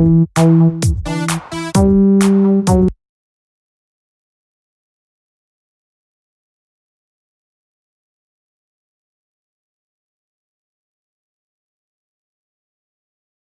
Oh, oh, oh, oh.